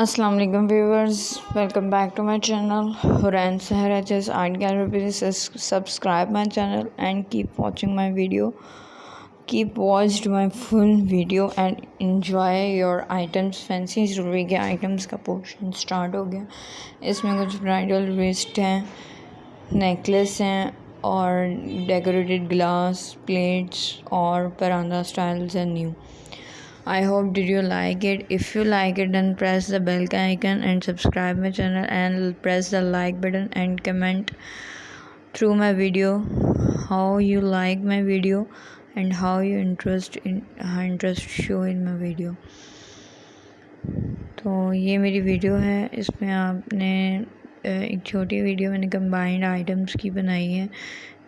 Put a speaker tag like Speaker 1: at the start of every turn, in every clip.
Speaker 1: السلام علیکم viewers, welcome back to my channel Hareen Sehar H S art gallery. Please subscribe my channel and keep watching my video keep watched my full video and enjoy your items fancy ضروری کے items کا portion start ہو گیا. اس میں کچھ bridal waste ہیں necklace ہیں اور decorated glass plates اور پراندہ اسٹائلز ہیں new I hope did you like it if you like it then press the bell کا icon and subscribe my channel and press the like button and comment through my video how you like my video and how you interest how interest show in my video تو یہ میری video ہے اس میں آپ نے ایک چھوٹی video میں نے کمبائنڈ آئٹمس کی بنائی ہے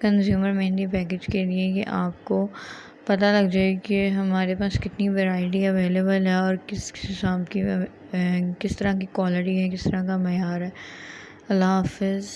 Speaker 1: کنزیومر مہندی پیکج کے لیے کہ آپ کو پتہ لگ جائے کہ ہمارے پاس کتنی ورائٹی اویلیبل ہے اور کس حساب کی کس طرح کی کوالٹی ہے، کس طرح کا معیار ہے۔ اللہ حافظ۔